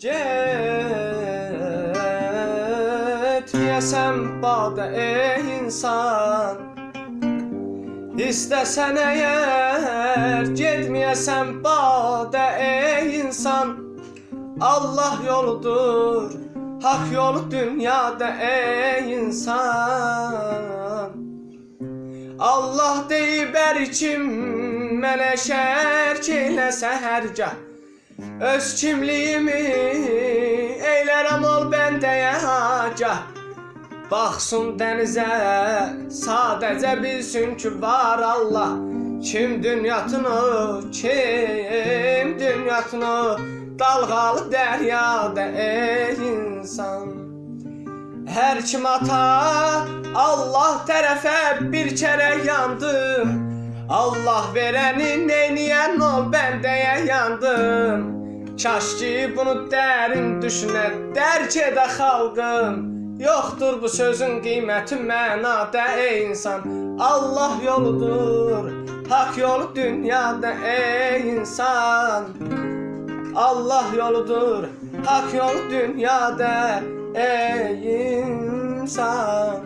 Getmeyesem bada ey insan. İstesen eğer Getmeyesem bada ey insan. Allah yoludur Hak yolu dünyada ey insan. Allah deyib ər kim mənə hərgah Öz kimliyimi eylərəm ol bəndəyə hacah Baxsın dənizə, sadəcə bilsin ki var Allah. Kim dünyatını, kim dünyatını Dalğalı dəryada ey insan. Hər kim ata Allah tərəfə bir kərə yandım Allah verəni neyniyən ol bəndəyə yandım Kaş ki bunu dərin düşünə dərk edə xalqım Yoxdur bu sözün qiyməti mənada ey insan. Allah yoludur Hak yolu dünyada ey insan. Allah yoludur, hak yol dünyada ey insan.